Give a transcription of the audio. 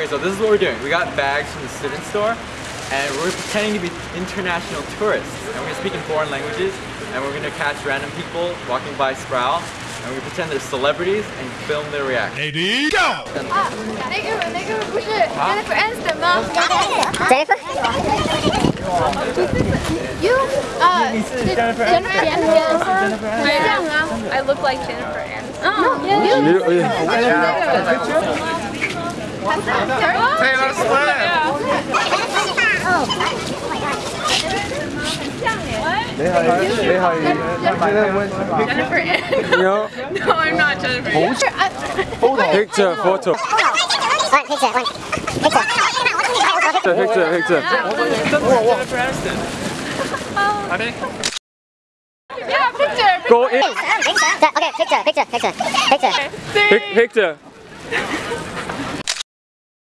Okay, so this is what we're doing. We got bags from the student store, and we're pretending to be international tourists. And we're gonna speak in foreign languages, and we're gonna catch random people walking by Sproul, and we pretend they're celebrities and film their reaction. Lady, go! 啊，那个那个不是 Jennifer Aniston 吗 Jennifer? ？You 啊，Jennifer Aniston，对这样啊I look like Jennifer Aniston. 嗯，You， Taylor Swift! Jennifer Aniston. No. No, I'm not Jennifer Aniston. Picture, photo. One picture, one picture. Picture, picture, picture. Jennifer Aniston. Yeah, picture. Go in. Okay, picture, picture, picture, picture. Pic- picture.